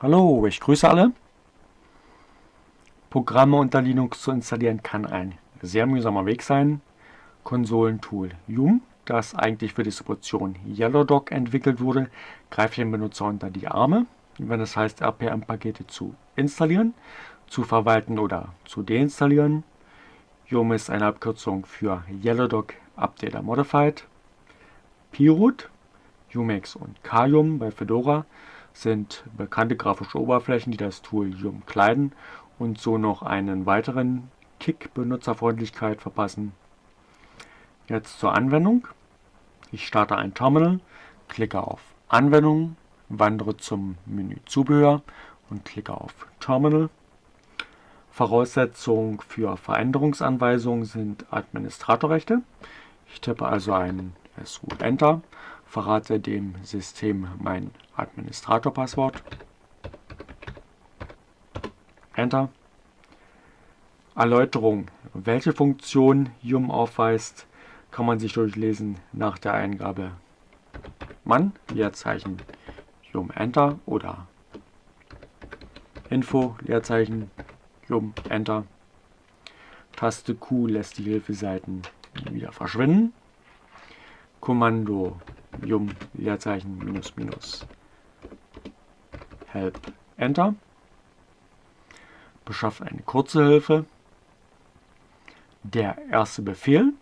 Hallo, ich grüße alle. Programme unter Linux zu installieren kann ein sehr mühsamer Weg sein. Konsolentool Yum, das eigentlich für Distribution YellowDog entwickelt wurde, greift den Benutzer unter die Arme, wenn es heißt, RPM-Pakete zu installieren, zu verwalten oder zu deinstallieren. Yum ist eine Abkürzung für YellowDog Updater Modified. Pirut, Umex und Kayum bei Fedora sind bekannte grafische Oberflächen, die das Tool Yum kleiden und so noch einen weiteren Kick Benutzerfreundlichkeit verpassen. Jetzt zur Anwendung. Ich starte ein Terminal, klicke auf Anwendung, wandere zum Menü Zubehör und klicke auf Terminal. Voraussetzung für Veränderungsanweisungen sind Administratorrechte. Ich tippe also ein SU Enter, verrate dem System mein Administratorpasswort. Enter. Erläuterung. Welche Funktion Yum aufweist, kann man sich durchlesen nach der Eingabe man, Leerzeichen, Yum Enter oder Info, Leerzeichen, Yum Enter. Taste Q lässt die Hilfeseiten wieder verschwinden. Kommando Yum Leerzeichen minus minus Help Enter. Beschafft eine kurze Hilfe. Der erste Befehl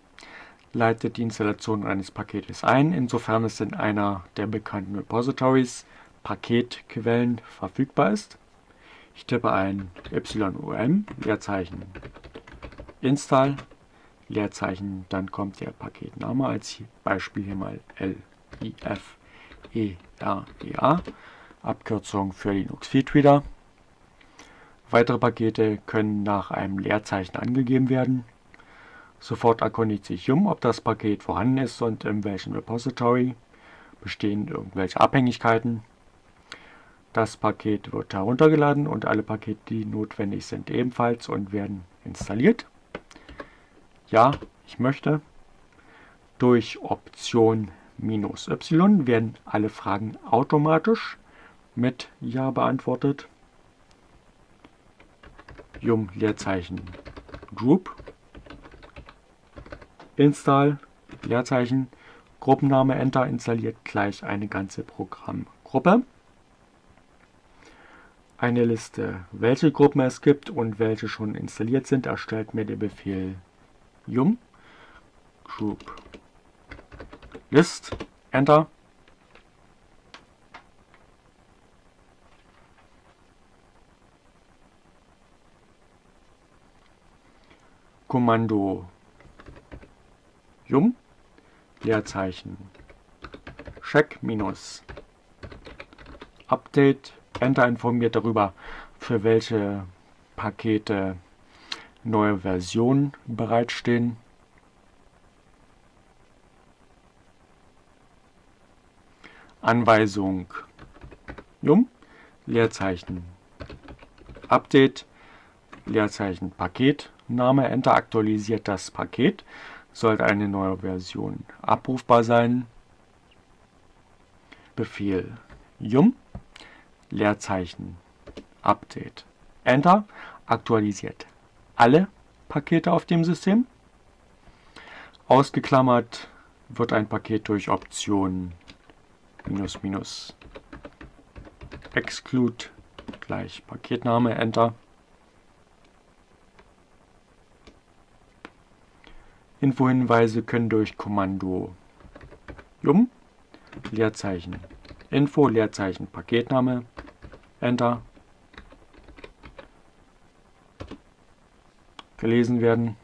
leitet die Installation eines Paketes ein, insofern es in einer der bekannten Repositories Paketquellen verfügbar ist. Ich tippe ein YUM, Leerzeichen install, Leerzeichen, dann kommt der Paketname als Beispiel hier mal LIFEREA, Abkürzung für Linux Feedreader. Weitere Pakete können nach einem Leerzeichen angegeben werden. Sofort erkundigt sich Yum, ob das Paket vorhanden ist und in welchem Repository. Bestehen irgendwelche Abhängigkeiten. Das Paket wird heruntergeladen und alle Pakete, die notwendig sind, ebenfalls und werden installiert. Ja, ich möchte. Durch Option "-y" werden alle Fragen automatisch mit Ja beantwortet. Yum Leerzeichen Group Install, Leerzeichen, Gruppenname Enter installiert gleich eine ganze Programmgruppe. Eine Liste, welche Gruppen es gibt und welche schon installiert sind, erstellt mir der Befehl yum group list. Enter. Kommando. Yum, Leerzeichen, Check minus. Update, Enter informiert darüber, für welche Pakete neue Versionen bereitstehen. Anweisung. Yum, Leerzeichen, Update, Leerzeichen, Paket, Name, Enter aktualisiert das Paket. Sollte eine neue Version abrufbar sein. Befehl. Yum Leerzeichen. Update. Enter. Aktualisiert alle Pakete auf dem System. Ausgeklammert wird ein Paket durch Option minus minus. Exclude. Gleich. Paketname Enter. Infohinweise können durch Kommando. Yum, Leerzeichen. Info, Leerzeichen Paketname, Enter, gelesen werden.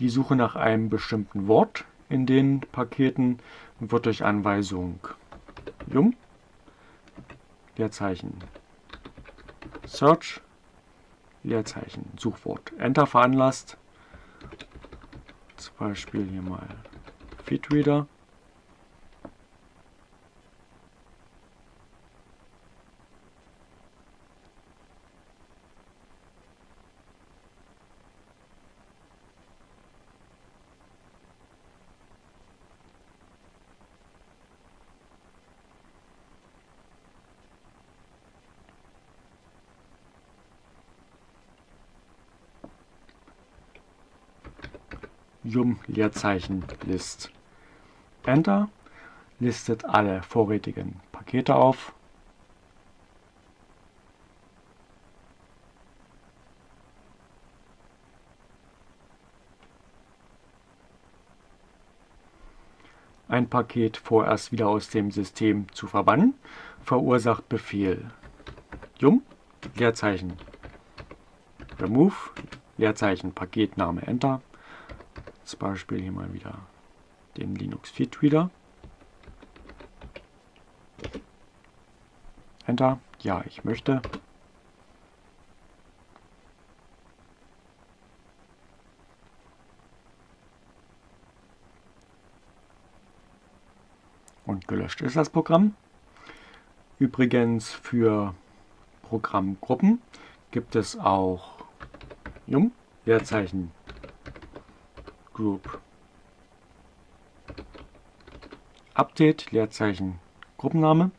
Die Suche nach einem bestimmten Wort in den Paketen wird durch Anweisung. Yum, Leerzeichen. Search, Leerzeichen, Suchwort, Enter veranlasst. Zum Beispiel hier mal Feedreader. Yum Leerzeichen List. Enter listet alle vorrätigen Pakete auf. Ein Paket vorerst wieder aus dem System zu verbannen, verursacht Befehl Yum, Leerzeichen Remove, Leerzeichen Paketname Enter. Zum Beispiel hier mal wieder den Linux Feed Reader. Enter. Ja, ich möchte. Und gelöscht ist das Programm. Übrigens für Programmgruppen gibt es auch Jung, Leerzeichen Group. Update, Leerzeichen Gruppenname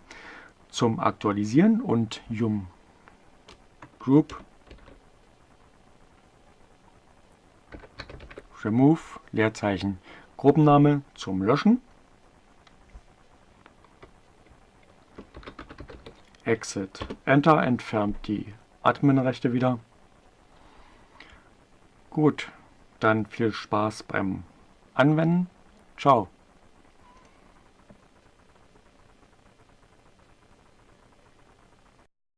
zum Aktualisieren und Yum. Group. Remove Leerzeichen Gruppenname zum Löschen. Exit. Enter entfernt die Adminrechte wieder. Gut, dann viel Spaß beim Anwenden. Ciao.